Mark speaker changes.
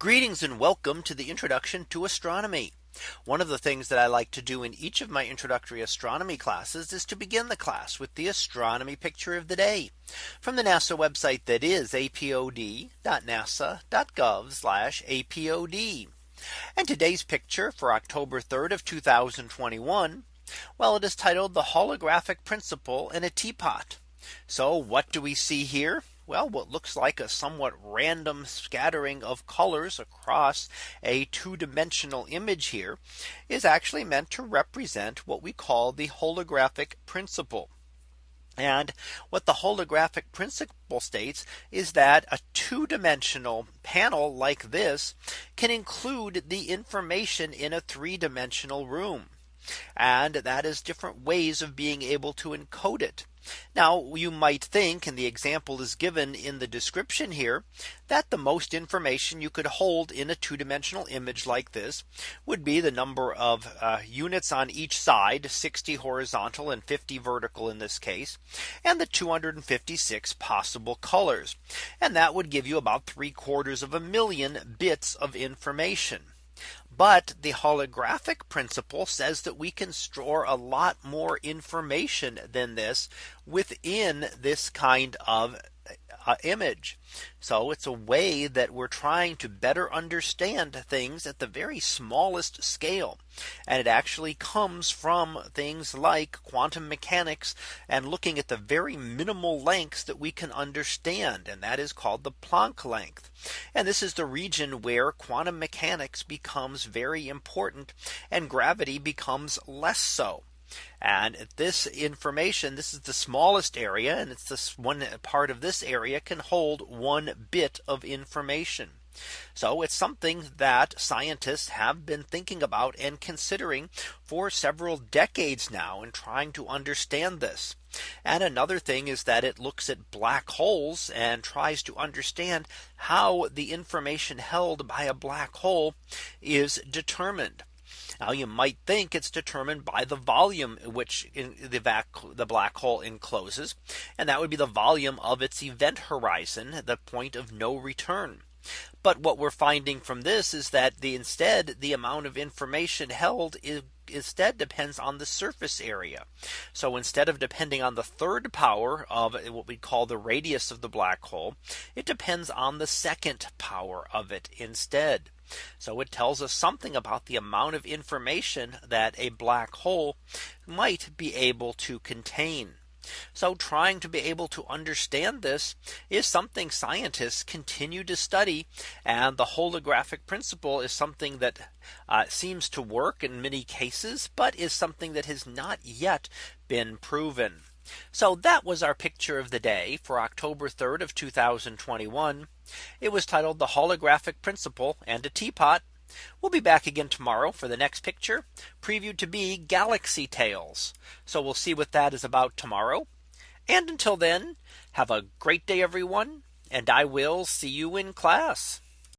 Speaker 1: Greetings and welcome to the introduction to astronomy. One of the things that I like to do in each of my introductory astronomy classes is to begin the class with the astronomy picture of the day from the NASA website that is apod.nasa.gov apod. And today's picture for October 3rd of 2021. Well, it is titled the holographic principle in a teapot. So what do we see here? well, what looks like a somewhat random scattering of colors across a two dimensional image here is actually meant to represent what we call the holographic principle. And what the holographic principle states is that a two dimensional panel like this can include the information in a three dimensional room. And that is different ways of being able to encode it. Now you might think and the example is given in the description here that the most information you could hold in a two dimensional image like this would be the number of uh, units on each side 60 horizontal and 50 vertical in this case and the 256 possible colors. And that would give you about three quarters of a million bits of information. But the holographic principle says that we can store a lot more information than this within this kind of image. So it's a way that we're trying to better understand things at the very smallest scale. And it actually comes from things like quantum mechanics and looking at the very minimal lengths that we can understand. And that is called the Planck length. And this is the region where quantum mechanics becomes very important and gravity becomes less so. And this information, this is the smallest area, and it's this one part of this area can hold one bit of information. So it's something that scientists have been thinking about and considering for several decades now and trying to understand this. And another thing is that it looks at black holes and tries to understand how the information held by a black hole is determined. Now you might think it's determined by the volume which the, vac the black hole encloses. And that would be the volume of its event horizon, the point of no return. But what we're finding from this is that the instead the amount of information held is instead depends on the surface area. So instead of depending on the third power of what we call the radius of the black hole, it depends on the second power of it instead. So it tells us something about the amount of information that a black hole might be able to contain. So trying to be able to understand this is something scientists continue to study. And the holographic principle is something that uh, seems to work in many cases, but is something that has not yet been proven. So that was our picture of the day for October 3rd of 2021. It was titled the holographic principle and a teapot. We'll be back again tomorrow for the next picture previewed to be galaxy Tales." So we'll see what that is about tomorrow. And until then, have a great day, everyone. And I will see you in class.